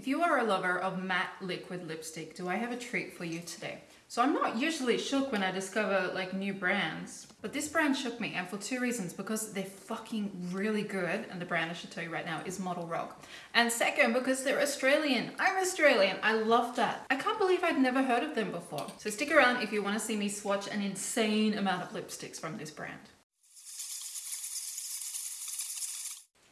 If you are a lover of matte liquid lipstick, do I have a treat for you today? So I'm not usually shook when I discover like new brands, but this brand shook me and for two reasons, because they're fucking really good and the brand I should tell you right now is Model Rock. And second, because they're Australian. I'm Australian, I love that. I can't believe I'd never heard of them before. So stick around if you wanna see me swatch an insane amount of lipsticks from this brand.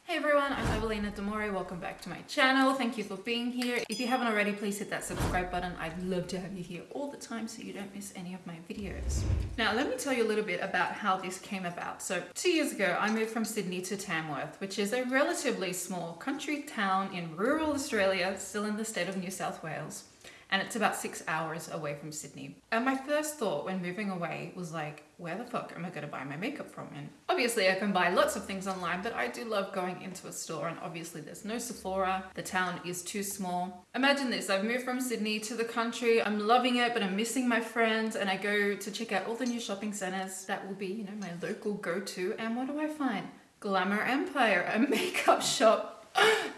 Hey everyone, I'm Evelina Demore. Welcome back to my channel. Thank you for being here. If you haven't already, please hit that subscribe button. I'd love to have you here all the time so you don't miss any of my videos. Now, let me tell you a little bit about how this came about. So two years ago, I moved from Sydney to Tamworth, which is a relatively small country town in rural Australia, still in the state of New South Wales and it's about six hours away from Sydney. And my first thought when moving away was like, where the fuck am I gonna buy my makeup from? And obviously I can buy lots of things online, but I do love going into a store and obviously there's no Sephora. The town is too small. Imagine this, I've moved from Sydney to the country. I'm loving it, but I'm missing my friends and I go to check out all the new shopping centers. That will be, you know, my local go-to. And what do I find? Glamour Empire, a makeup shop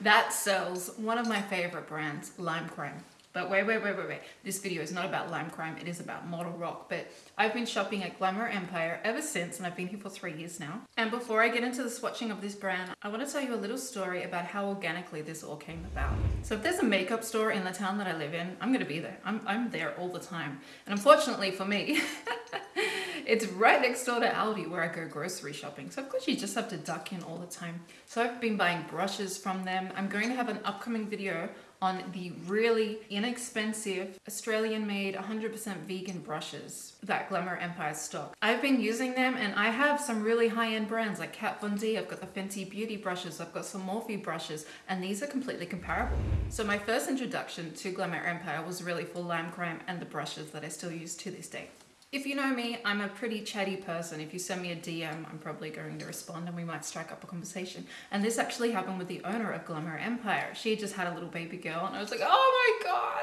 that sells one of my favorite brands, Lime Crime. But wait, wait, wait, wait, wait. This video is not about Lime Crime, it is about Model Rock. But I've been shopping at Glamour Empire ever since, and I've been here for three years now. And before I get into the swatching of this brand, I want to tell you a little story about how organically this all came about. So if there's a makeup store in the town that I live in, I'm gonna be there. I'm, I'm there all the time. And unfortunately for me, it's right next door to Aldi where I go grocery shopping. So of course you just have to duck in all the time. So I've been buying brushes from them. I'm going to have an upcoming video on the really inexpensive Australian made 100% vegan brushes that Glamour Empire stock. I've been using them and I have some really high-end brands like Kat Von D, I've got the Fenty Beauty brushes, I've got some Morphe brushes and these are completely comparable. So my first introduction to Glamour Empire was really for Lime Crime and the brushes that I still use to this day. If you know me, I'm a pretty chatty person. If you send me a DM, I'm probably going to respond and we might strike up a conversation. And this actually happened with the owner of Glamour Empire. She just had a little baby girl and I was like, oh my God,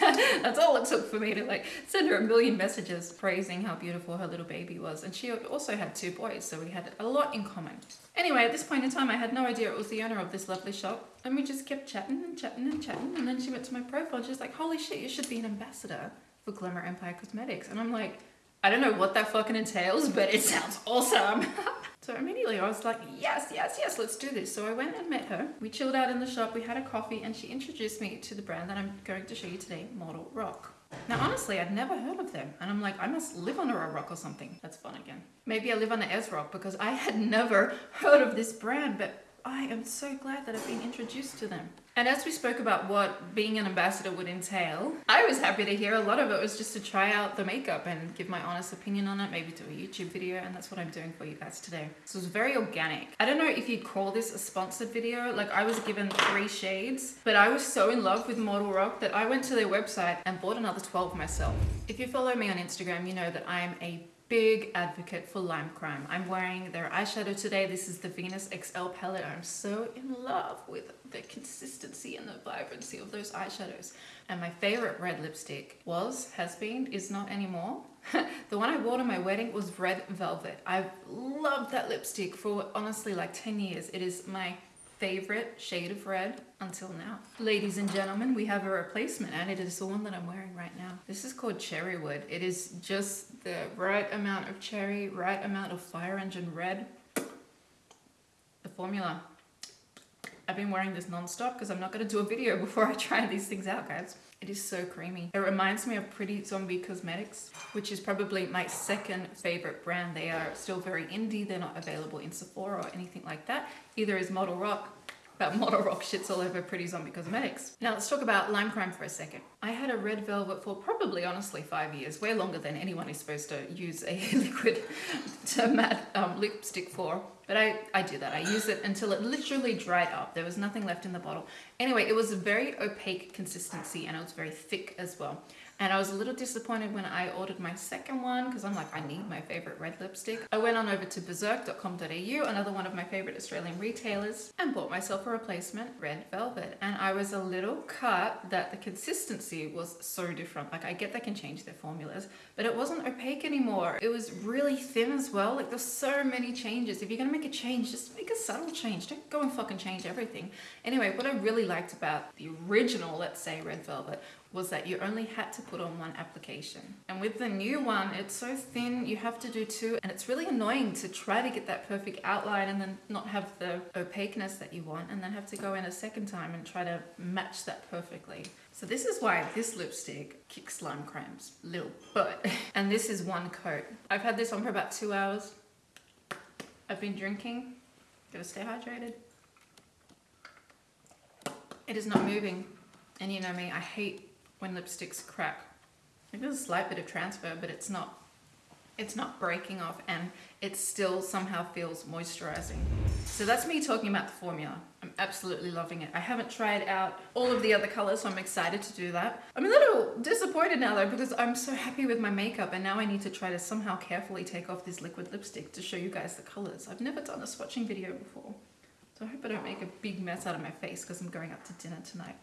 that's, that's all it took for me to like send her a million messages praising how beautiful her little baby was. And she also had two boys, so we had a lot in common. Anyway, at this point in time, I had no idea it was the owner of this lovely shop. And we just kept chatting and chatting and chatting. And then she went to my profile and she's like, holy shit, you should be an ambassador for Glamour Empire Cosmetics. And I'm like, I don't know what that fucking entails, but it sounds awesome. so immediately I was like, yes, yes, yes, let's do this. So I went and met her. We chilled out in the shop, we had a coffee, and she introduced me to the brand that I'm going to show you today, Model Rock. Now, honestly, I'd never heard of them. And I'm like, I must live under a rock or something. That's fun again. Maybe I live under Ez Rock because I had never heard of this brand, but I am so glad that I've been introduced to them. And as we spoke about what being an ambassador would entail, I was happy to hear a lot of it was just to try out the makeup and give my honest opinion on it, maybe do a YouTube video, and that's what I'm doing for you guys today. So it's very organic. I don't know if you'd call this a sponsored video, like I was given three shades, but I was so in love with Model Rock that I went to their website and bought another 12 myself. If you follow me on Instagram, you know that I am a big advocate for Lime Crime. I'm wearing their eyeshadow today. This is the Venus XL palette. I'm so in love with the consistency and the vibrancy of those eyeshadows. And my favorite red lipstick was, has been, is not anymore. the one I wore to my wedding was Red Velvet. I've loved that lipstick for honestly like 10 years. It is my favorite shade of red until now. Ladies and gentlemen, we have a replacement and it is the one that I'm wearing right now. This is called Cherrywood. It is just the right amount of cherry, right amount of fire engine red. The formula. I've been wearing this non-stop because I'm not going to do a video before I try these things out, guys. It is so creamy. It reminds me of Pretty Zombie Cosmetics, which is probably my second favorite brand. They are still very indie. They're not available in Sephora or anything like that. Either is Model Rock about model rock shits all over Pretty Zombie Cosmetics. Now let's talk about Lime Crime for a second. I had a red velvet for probably honestly five years, way longer than anyone is supposed to use a liquid to matte um, lipstick for. But I, I do that. I use it until it literally dried up. There was nothing left in the bottle. Anyway, it was a very opaque consistency and it was very thick as well. And I was a little disappointed when I ordered my second one because I'm like, I need my favorite red lipstick. I went on over to berserk.com.au, another one of my favorite Australian retailers, and bought myself a replacement red velvet. And I was a little cut that the consistency was so different. Like I get they can change their formulas, but it wasn't opaque anymore. It was really thin as well. Like there's so many changes. If you're gonna make a change, just make a subtle change. Don't go and fucking change everything. Anyway, what I really liked about the original, let's say red velvet, was that you only had to put on one application. And with the new one, it's so thin, you have to do two, and it's really annoying to try to get that perfect outline and then not have the opaqueness that you want, and then have to go in a second time and try to match that perfectly. So this is why this lipstick kicks lime crimes, little butt. And this is one coat. I've had this on for about two hours. I've been drinking, gotta stay hydrated. It is not moving. And you know me, I hate when lipsticks crack. There's a slight bit of transfer, but it's not it's not breaking off and it still somehow feels moisturizing. So that's me talking about the formula. I'm absolutely loving it. I haven't tried out all of the other colors, so I'm excited to do that. I'm a little disappointed now though because I'm so happy with my makeup and now I need to try to somehow carefully take off this liquid lipstick to show you guys the colors. I've never done a swatching video before. So I hope I don't make a big mess out of my face because I'm going out to dinner tonight.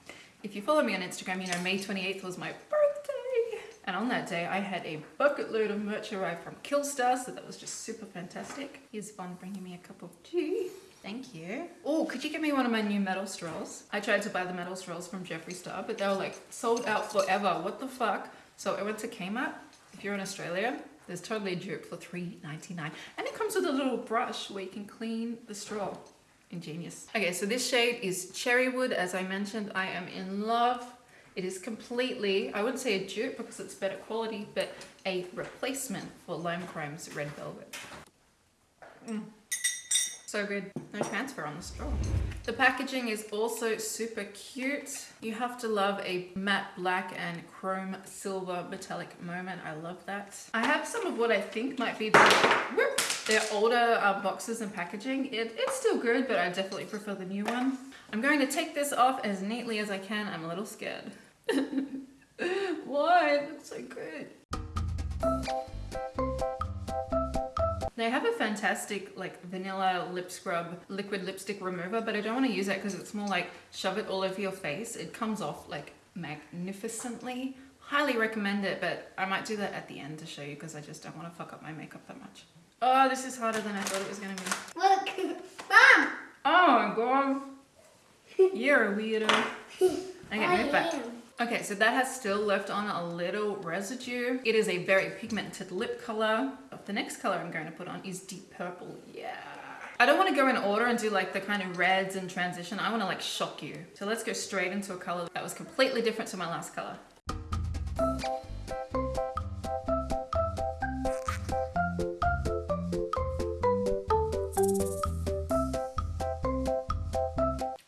If you follow me on Instagram, you know May 28th was my birthday. And on that day, I had a bucket load of merch arrive from Killstar, so that was just super fantastic. Here's Von bringing me a cup of tea. Thank you. Oh, could you get me one of my new metal straws? I tried to buy the metal straws from Jeffree Star, but they were like sold out forever. What the fuck? So I went to Kmart. If you're in Australia, there's totally a dupe for $3.99. And it comes with a little brush where you can clean the straw ingenious. Okay, so this shade is Cherrywood. As I mentioned, I am in love. It is completely, I wouldn't say a dupe because it's better quality, but a replacement for Lime Crime's Red Velvet. Mm. So good. No transfer on the straw. The packaging is also super cute. You have to love a matte black and chrome silver metallic moment. I love that. I have some of what I think might be the... Whoop, their older uh, boxes and packaging. It, it's still good, but I definitely prefer the new one. I'm going to take this off as neatly as I can. I'm a little scared. Why? It looks so good. They have a fantastic like vanilla lip scrub liquid lipstick remover, but I don't want to use that because it's more like shove it all over your face. It comes off like magnificently. Highly recommend it, but I might do that at the end to show you because I just don't want to fuck up my makeup that much. Oh, this is harder than I thought it was gonna be. Look, Mom! Oh my god. You're a weirdo. Okay, move back. Okay, so that has still left on a little residue. It is a very pigmented lip color. The next color I'm going to put on is deep purple. Yeah. I don't want to go in order and do like the kind of reds and transition. I want to like shock you. So let's go straight into a color that was completely different to my last color.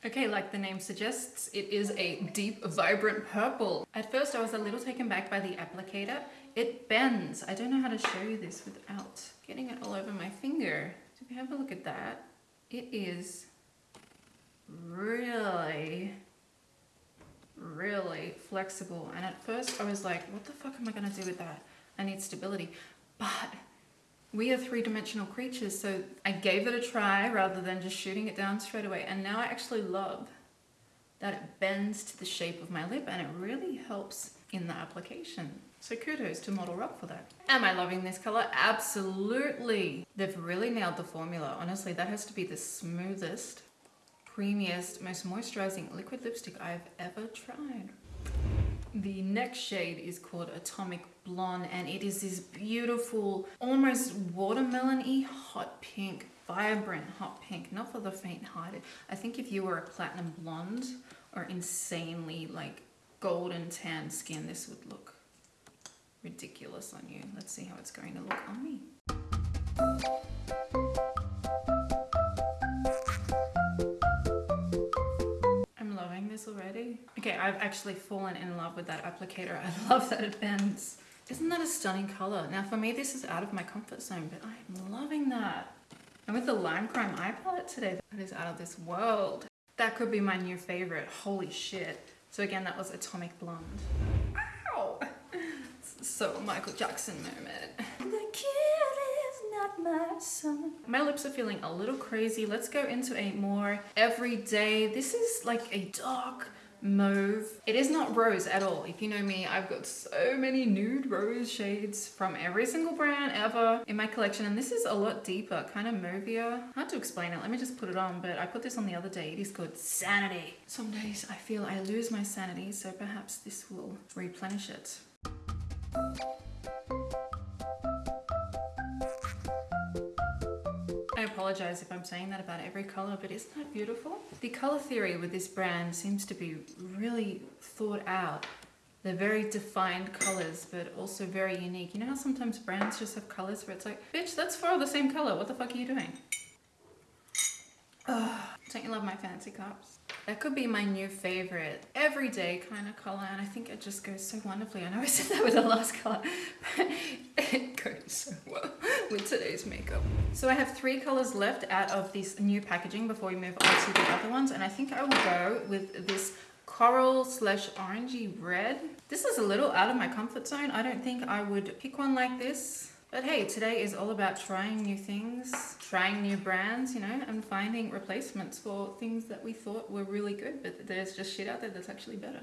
Okay, like the name suggests, it is a deep, vibrant purple. At first I was a little taken back by the applicator. It bends. I don't know how to show you this without getting it all over my finger. So if you have a look at that, it is really, really flexible. And at first I was like, what the fuck am I gonna do with that? I need stability. But we are three-dimensional creatures, so I gave it a try rather than just shooting it down straight away. And now I actually love that it bends to the shape of my lip and it really helps in the application. So kudos to Model Rock for that. Am I loving this color? Absolutely. They've really nailed the formula. Honestly, that has to be the smoothest, creamiest, most moisturizing liquid lipstick I've ever tried. The next shade is called Atomic Blonde and it is this beautiful, almost watermelon-y hot pink, vibrant hot pink, not for the faint-hearted. I think if you were a platinum blonde or insanely like golden tan skin, this would look ridiculous on you. Let's see how it's going to look on me. I'm loving this already. Okay, I've actually fallen in love with that applicator. I love that it bends. Isn't that a stunning color? Now for me, this is out of my comfort zone, but I'm loving that. And with the Lime Crime eye palette today, that is out of this world. That could be my new favorite. Holy shit. So again, that was Atomic Blonde. Ow! so Michael Jackson moment. The kid is not my son. My lips are feeling a little crazy. Let's go into a more everyday. This is like a dark mauve. It is not rose at all. If you know me, I've got so many nude rose shades from every single brand ever in my collection. And this is a lot deeper, kind of mauvier. Hard to explain it. Let me just put it on. But I put this on the other day. It is called Sanity. Some days I feel I lose my sanity. So perhaps this will replenish it. I apologize if I'm saying that about every color, but isn't that beautiful? The color theory with this brand seems to be really thought out. They're very defined colors, but also very unique. You know how sometimes brands just have colors where it's like, bitch, that's four of the same color. What the fuck are you doing? Ugh. Don't you love my fancy cups? That could be my new favorite everyday kind of color and I think it just goes so wonderfully. I know I said that with the last color, but it goes so well with today's makeup. So I have three colors left out of this new packaging before we move on to the other ones and I think I will go with this coral slash orangey red. This is a little out of my comfort zone. I don't think I would pick one like this but hey, today is all about trying new things, trying new brands, you know, and finding replacements for things that we thought were really good, but there's just shit out there that's actually better.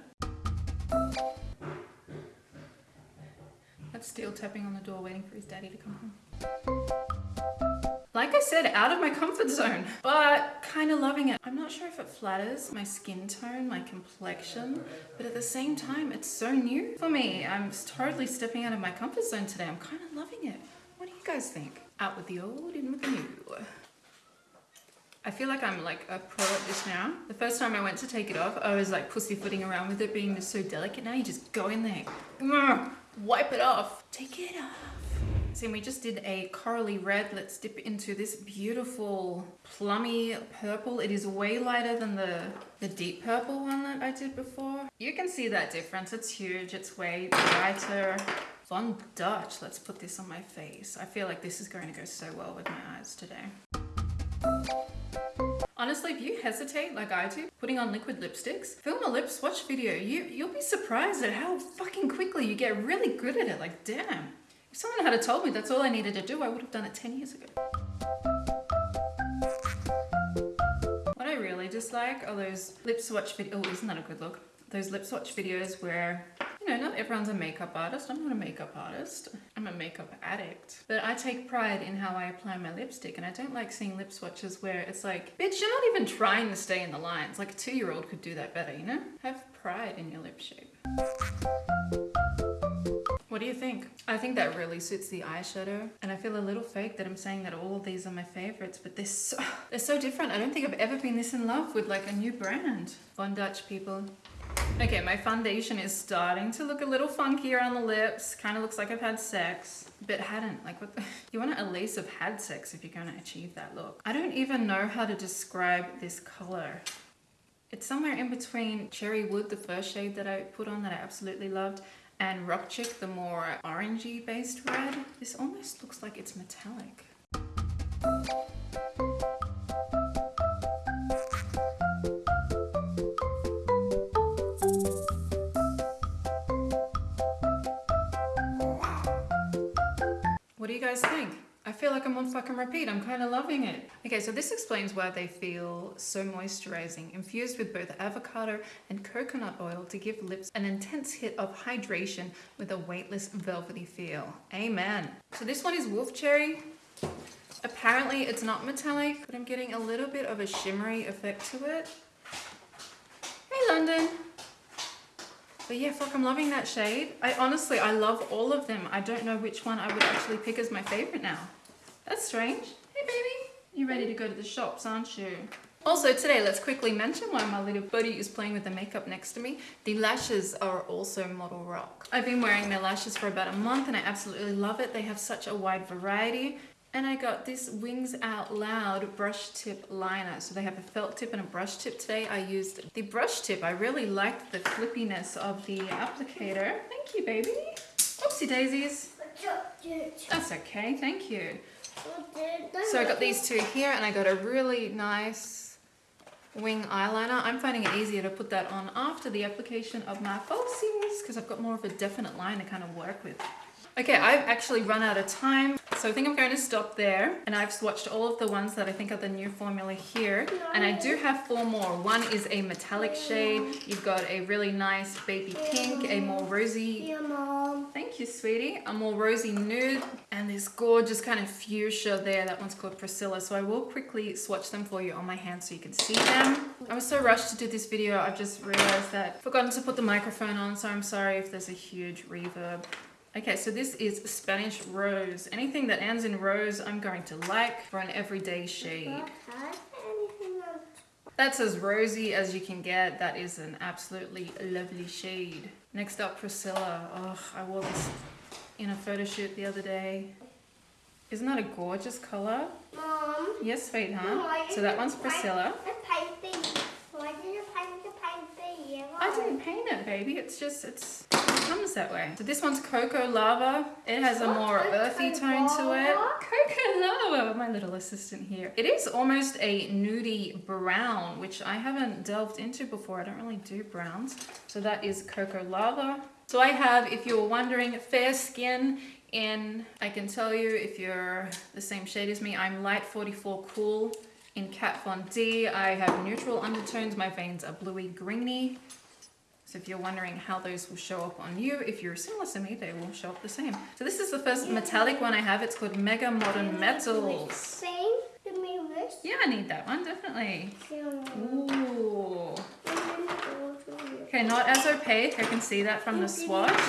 That's still tapping on the door waiting for his daddy to come home. Like I said, out of my comfort zone, but kind of loving it. I'm not sure if it flatters my skin tone, my complexion, but at the same time, it's so new for me. I'm totally stepping out of my comfort zone today. I'm kind of loving you guys think? Out with the old, in with the new. I feel like I'm like a pro at this now. The first time I went to take it off, I was like pussyfooting around with it being so delicate. Now you just go in there, wipe it off, take it off. So we just did a corally red. Let's dip into this beautiful plummy purple. It is way lighter than the, the deep purple one that I did before. You can see that difference. It's huge. It's way brighter. Von Dutch. Let's put this on my face. I feel like this is going to go so well with my eyes today. Honestly, if you hesitate like I do, putting on liquid lipsticks, film a lip swatch video. You, you'll be surprised at how fucking quickly you get really good at it. Like, damn. If someone had told me that's all I needed to do, I would have done it 10 years ago. What I really dislike are those lip swatch videos. Oh, isn't that a good look? Those lip swatch videos where, you know, not everyone's a makeup artist. I'm not a makeup artist. I'm a makeup addict. But I take pride in how I apply my lipstick and I don't like seeing lip swatches where it's like, bitch, you're not even trying to stay in the lines. Like a two-year-old could do that better, you know? Have pride in your lip shape. What do you think? I think that really suits the eyeshadow and I feel a little fake that I'm saying that all of these are my favorites but they're so, they're so different. I don't think I've ever been this in love with like a new brand. Von Dutch people. Okay, my foundation is starting to look a little funkier on the lips. Kind of looks like I've had sex, but hadn't. Like, what the, you want to at least have had sex if you're going to achieve that look. I don't even know how to describe this color. It's somewhere in between Cherry Wood, the first shade that I put on that I absolutely loved, and Rock Chick, the more orangey based red. This almost looks like it's metallic. Like I'm on fucking repeat. I'm kind of loving it. Okay, so this explains why they feel so moisturizing, infused with both avocado and coconut oil to give lips an intense hit of hydration with a weightless velvety feel. Amen. So this one is Wolf Cherry. Apparently it's not metallic, but I'm getting a little bit of a shimmery effect to it. Hey London. But yeah, fuck, I'm loving that shade. I honestly, I love all of them. I don't know which one I would actually pick as my favorite now. That's strange. Hey baby, you ready to go to the shops, aren't you? Also today, let's quickly mention why my little buddy is playing with the makeup next to me. The lashes are also Model Rock. I've been wearing their lashes for about a month and I absolutely love it. They have such a wide variety. And I got this Wings Out Loud brush tip liner. So they have a felt tip and a brush tip today. I used the brush tip. I really liked the flippiness of the applicator. Thank you, baby. Oopsie daisies. That's okay, thank you. So I got these two here and I got a really nice wing eyeliner. I'm finding it easier to put that on after the application of my falsies because I've got more of a definite line to kind of work with. Okay, I've actually run out of time, so I think I'm going to stop there. And I've swatched all of the ones that I think are the new formula here. And I do have four more. One is a metallic shade. You've got a really nice baby pink, a more rosy... Yeah, Mom. Thank you, sweetie. A more rosy nude, and this gorgeous kind of fuchsia there. That one's called Priscilla. So I will quickly swatch them for you on my hand so you can see them. I was so rushed to do this video, I've just realized that I've forgotten to put the microphone on, so I'm sorry if there's a huge reverb. Okay, so this is Spanish Rose. Anything that ends in rose, I'm going to like for an everyday shade. What has anything on That's as rosy as you can get. That is an absolutely lovely shade. Next up, Priscilla. Oh, I wore this in a photo shoot the other day. Isn't that a gorgeous color? Mom? Yes, sweetheart. So that one's paint Priscilla. The painting. Why did you paint the painting yellow? I didn't paint it, baby. It's just, it's, it comes that way. So this one's Cocoa Lava. It has a more earthy tone to it. Cocoa Lava, my little assistant here. It is almost a nudie brown, which I haven't delved into before. I don't really do browns. So that is Cocoa Lava. So I have, if you were wondering, fair skin in, I can tell you if you're the same shade as me, I'm light 44 cool in Kat Von D. I have neutral undertones. My veins are bluey greeny. So if you're wondering how those will show up on you, if you're similar to me, they will show up the same. So this is the first metallic one I have. It's called Mega Modern Metals. Same to me this. Yeah, I need that one, definitely. Ooh. Okay, not as opaque. I can see that from the swatch.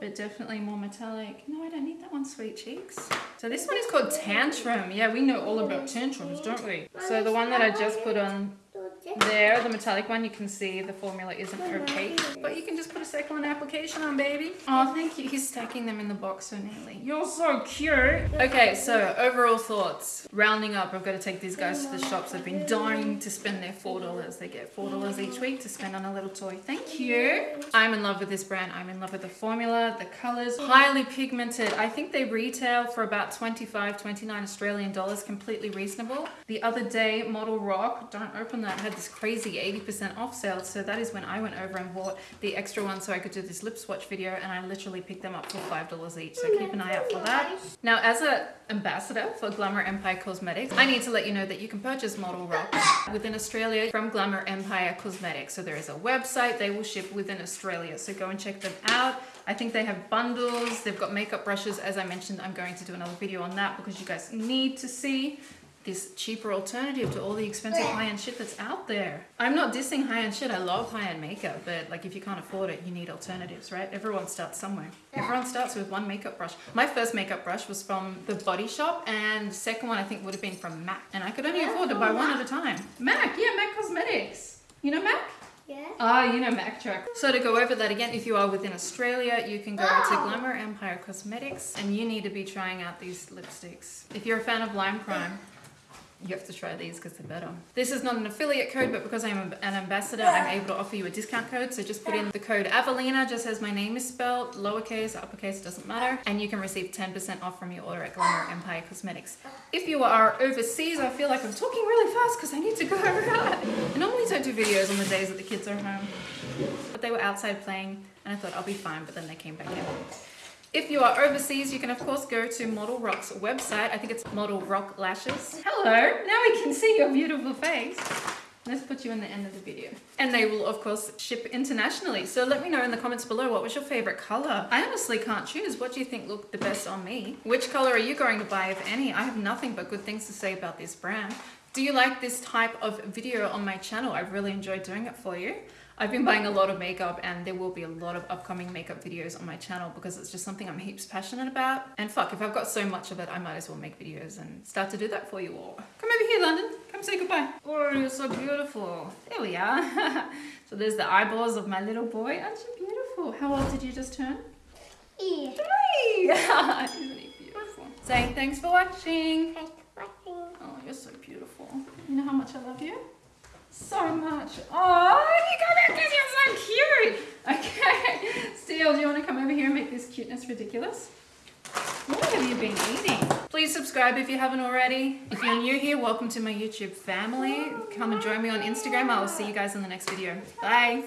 But definitely more metallic. No, I don't need that one, sweet cheeks. So this one is called Tantrum. Yeah, we know all about tantrums, don't we? So the one that I just put on there, the metallic one, you can see the formula isn't opaque. But you can just put a second application on, baby. Oh, thank you. He's stacking them in the box so neatly. You're so cute. Okay, so overall thoughts. Rounding up, I've got to take these guys to the shops. They've been dying to spend their $4. They get $4 each week to spend on a little toy. Thank you. I'm in love with this brand. I'm in love with the formula, the colors, highly pigmented. I think they retail for about 25, 29 Australian dollars, completely reasonable. The other day, Model Rock, don't open that, had this crazy 80% off sale. So that is when I went over and bought the extra one so I could do this lip swatch video and I literally picked them up for $5 each. So keep an eye out for that. Now, as an ambassador for Glamour Empire Cosmetics, I need to let you know that you can purchase Model Rock within Australia from Glamour Empire Cosmetics. So there is a website, they will ship within Australia. So go and check them out. I think they have bundles, they've got makeup brushes. As I mentioned, I'm going to do another video on that because you guys need to see this cheaper alternative to all the expensive high-end shit that's out there. I'm not dissing high-end shit, I love high-end makeup, but like if you can't afford it, you need alternatives, right? Everyone starts somewhere. Everyone starts with one makeup brush. My first makeup brush was from the Body Shop and second one I think would have been from MAC. And I could only afford to buy one at a time. MAC, yeah, MAC Cosmetics. You know MAC? Yeah. Ah, you know Mack Truck. So to go over that again, if you are within Australia, you can go to Glamour Empire Cosmetics and you need to be trying out these lipsticks. If you're a fan of Lime Crime, you have to try these because they're better. This is not an affiliate code, but because I'm an ambassador, I'm able to offer you a discount code. So just put in the code Avelina, just as my name is spelled, lowercase, uppercase, doesn't matter. And you can receive 10% off from your order at Glamour Empire Cosmetics. If you are overseas, I feel like I'm talking really fast because I need to go. I normally don't do videos on the days that the kids are home. But they were outside playing and I thought I'll be fine, but then they came back in. If you are overseas, you can of course go to Model Rock's website. I think it's Model Rock Lashes. Hello, now we can see your beautiful face. Let's put you in the end of the video. And they will of course ship internationally. So let me know in the comments below what was your favorite color. I honestly can't choose. What do you think looked the best on me? Which color are you going to buy if any? I have nothing but good things to say about this brand. Do you like this type of video on my channel? I've really enjoyed doing it for you. I've been buying a lot of makeup and there will be a lot of upcoming makeup videos on my channel because it's just something I'm heaps passionate about. And fuck, if I've got so much of it, I might as well make videos and start to do that for you all. Come over here, London. Come say goodbye. Oh, you're so beautiful. There we are. so there's the eyeballs of my little boy. Aren't you beautiful? How old did you just turn? E. Three! Isn't he beautiful? Saying thanks for watching. Thanks for watching. Oh, you're so beautiful. You know how much I love you? So much. Oh, you got that because you're so cute. Okay. Steele, do you want to come over here and make this cuteness ridiculous? What have you been eating? Please subscribe if you haven't already. If you're new here, welcome to my YouTube family. Come and join me on Instagram. I will see you guys in the next video. Bye.